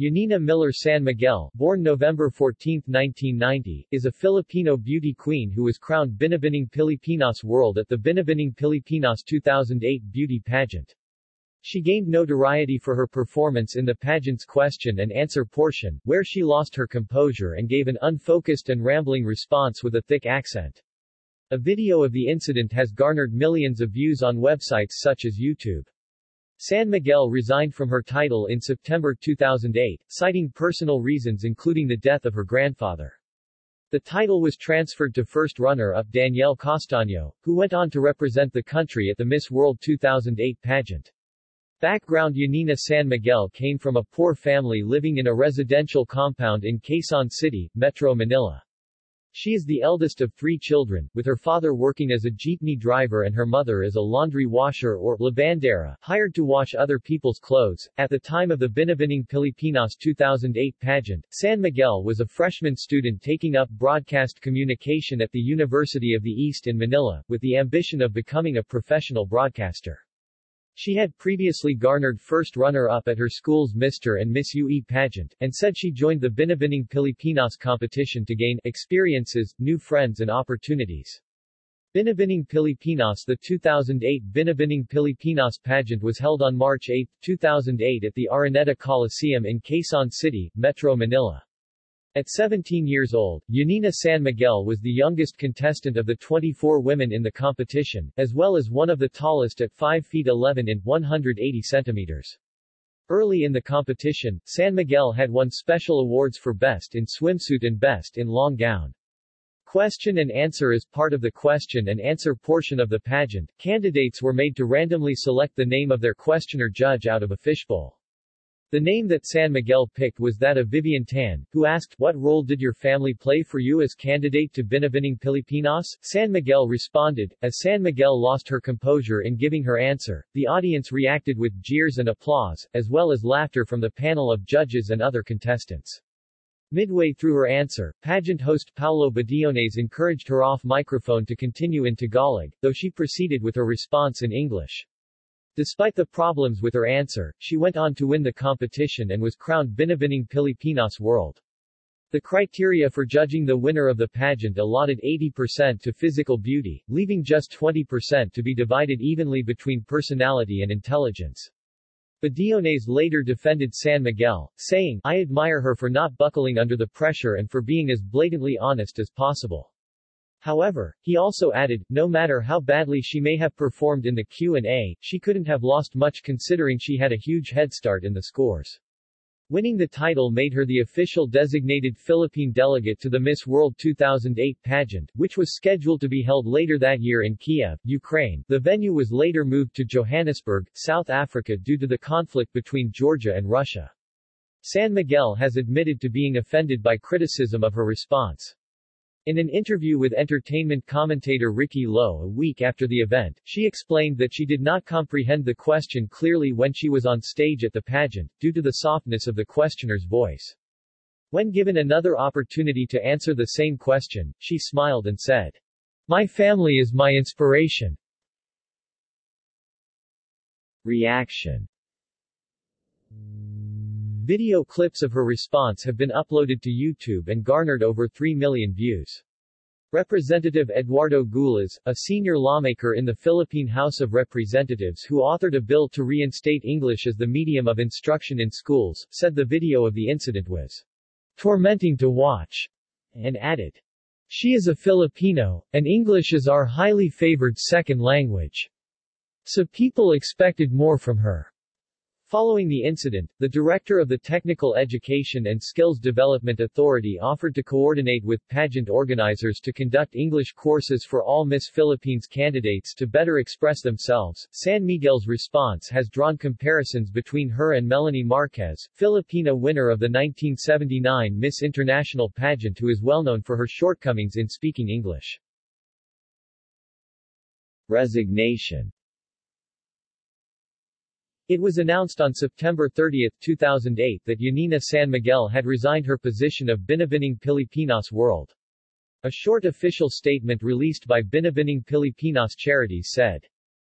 Yanina Miller San Miguel, born November 14, 1990, is a Filipino beauty queen who was crowned Binibining Pilipinas World at the Binibining Pilipinas 2008 beauty pageant. She gained notoriety for her performance in the pageant's question and answer portion, where she lost her composure and gave an unfocused and rambling response with a thick accent. A video of the incident has garnered millions of views on websites such as YouTube. San Miguel resigned from her title in September 2008, citing personal reasons including the death of her grandfather. The title was transferred to first runner-up Danielle Castaño, who went on to represent the country at the Miss World 2008 pageant. Background Yanina San Miguel came from a poor family living in a residential compound in Quezon City, Metro Manila. She is the eldest of three children, with her father working as a jeepney driver and her mother as a laundry washer or lavandera, hired to wash other people's clothes. At the time of the Binibining Pilipinas 2008 pageant, San Miguel was a freshman student taking up broadcast communication at the University of the East in Manila, with the ambition of becoming a professional broadcaster. She had previously garnered first runner-up at her school's Mr. and Miss UE pageant, and said she joined the Binibining Pilipinas competition to gain experiences, new friends and opportunities. Binibining Pilipinas The 2008 Binibining Pilipinas pageant was held on March 8, 2008 at the Araneta Coliseum in Quezon City, Metro Manila. At 17 years old, Yanina San Miguel was the youngest contestant of the 24 women in the competition, as well as one of the tallest at 5 feet 11 in 180 centimeters. Early in the competition, San Miguel had won special awards for Best in Swimsuit and Best in Long Gown. Question and answer is part of the question and answer portion of the pageant, candidates were made to randomly select the name of their questioner judge out of a fishbowl. The name that San Miguel picked was that of Vivienne Tan, who asked, What role did your family play for you as candidate to Binibining Pilipinas? San Miguel responded, as San Miguel lost her composure in giving her answer, the audience reacted with jeers and applause, as well as laughter from the panel of judges and other contestants. Midway through her answer, pageant host Paolo Bediones encouraged her off microphone to continue in Tagalog, though she proceeded with her response in English. Despite the problems with her answer, she went on to win the competition and was crowned Binibining Pilipinas World. The criteria for judging the winner of the pageant allotted 80% to physical beauty, leaving just 20% to be divided evenly between personality and intelligence. Bediones later defended San Miguel, saying, I admire her for not buckling under the pressure and for being as blatantly honest as possible. However, he also added, no matter how badly she may have performed in the Q&A, she couldn't have lost much considering she had a huge head start in the scores. Winning the title made her the official designated Philippine delegate to the Miss World 2008 pageant, which was scheduled to be held later that year in Kiev, Ukraine. The venue was later moved to Johannesburg, South Africa due to the conflict between Georgia and Russia. San Miguel has admitted to being offended by criticism of her response. In an interview with entertainment commentator Ricky Lo a week after the event, she explained that she did not comprehend the question clearly when she was on stage at the pageant, due to the softness of the questioner's voice. When given another opportunity to answer the same question, she smiled and said, My family is my inspiration. Reaction Video clips of her response have been uploaded to YouTube and garnered over 3 million views. Representative Eduardo Gullas, a senior lawmaker in the Philippine House of Representatives who authored a bill to reinstate English as the medium of instruction in schools, said the video of the incident was tormenting to watch, and added, She is a Filipino, and English is our highly favored second language. So people expected more from her. Following the incident, the director of the Technical Education and Skills Development Authority offered to coordinate with pageant organizers to conduct English courses for all Miss Philippines candidates to better express themselves. San Miguel's response has drawn comparisons between her and Melanie Marquez, Filipina winner of the 1979 Miss International pageant who is well known for her shortcomings in speaking English. Resignation it was announced on September 30, 2008 that Yanina San Miguel had resigned her position of Binibining Pilipinas World. A short official statement released by Binibining Pilipinas Charities said,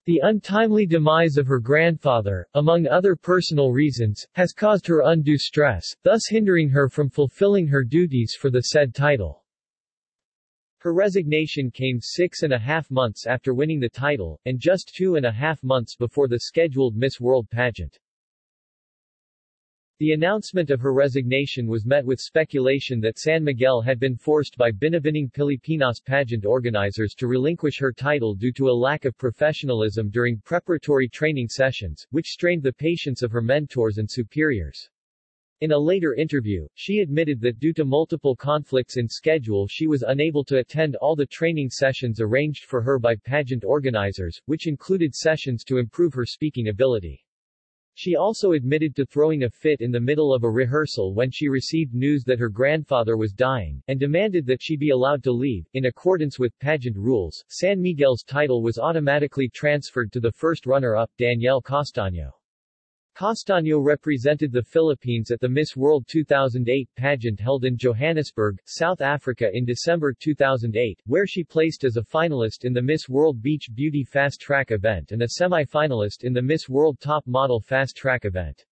The untimely demise of her grandfather, among other personal reasons, has caused her undue stress, thus hindering her from fulfilling her duties for the said title. Her resignation came six and a half months after winning the title, and just two and a half months before the scheduled Miss World pageant. The announcement of her resignation was met with speculation that San Miguel had been forced by Binibining Pilipinas pageant organizers to relinquish her title due to a lack of professionalism during preparatory training sessions, which strained the patience of her mentors and superiors. In a later interview, she admitted that due to multiple conflicts in schedule she was unable to attend all the training sessions arranged for her by pageant organizers, which included sessions to improve her speaking ability. She also admitted to throwing a fit in the middle of a rehearsal when she received news that her grandfather was dying, and demanded that she be allowed to leave. In accordance with pageant rules, San Miguel's title was automatically transferred to the first runner-up, Danielle Castaño. Castaño represented the Philippines at the Miss World 2008 pageant held in Johannesburg, South Africa in December 2008, where she placed as a finalist in the Miss World Beach Beauty Fast Track event and a semi-finalist in the Miss World Top Model Fast Track event.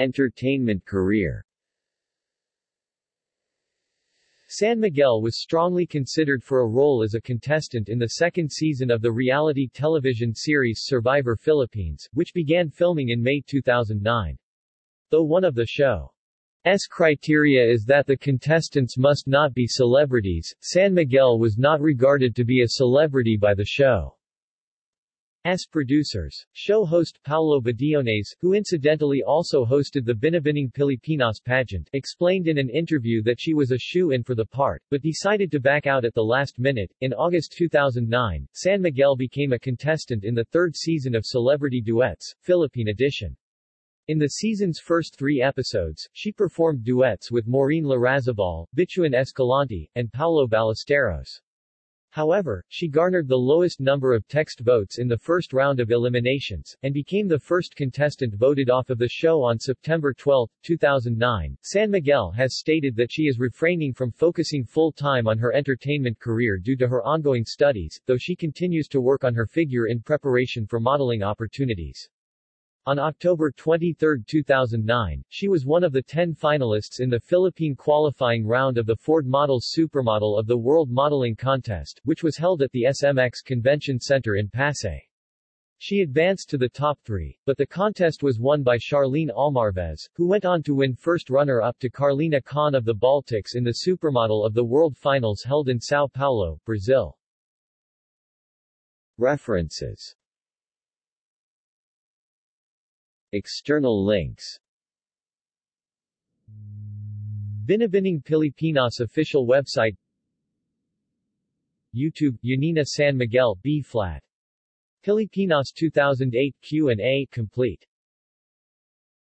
Entertainment career San Miguel was strongly considered for a role as a contestant in the second season of the reality television series Survivor Philippines, which began filming in May 2009. Though one of the show's criteria is that the contestants must not be celebrities, San Miguel was not regarded to be a celebrity by the show. S producers. Show host Paolo Bediones, who incidentally also hosted the Binibining Pilipinas pageant, explained in an interview that she was a shoe-in for the part, but decided to back out at the last minute. In August 2009, San Miguel became a contestant in the third season of Celebrity Duets, Philippine edition. In the season's first three episodes, she performed duets with Maureen Larrazabal, Bituin Escalante, and Paolo Ballesteros. However, she garnered the lowest number of text votes in the first round of eliminations, and became the first contestant voted off of the show on September 12, 2009. San Miguel has stated that she is refraining from focusing full-time on her entertainment career due to her ongoing studies, though she continues to work on her figure in preparation for modeling opportunities. On October 23, 2009, she was one of the 10 finalists in the Philippine qualifying round of the Ford Models Supermodel of the World Modeling Contest, which was held at the SMX Convention Center in Pasay. She advanced to the top three, but the contest was won by Charlene Almarvez, who went on to win first runner-up to Carlina Khan of the Baltics in the Supermodel of the World Finals held in Sao Paulo, Brazil. References External links. Binibining Pilipinas official website. YouTube, Yanina San Miguel B-flat. Pilipinas 2008 Q&A complete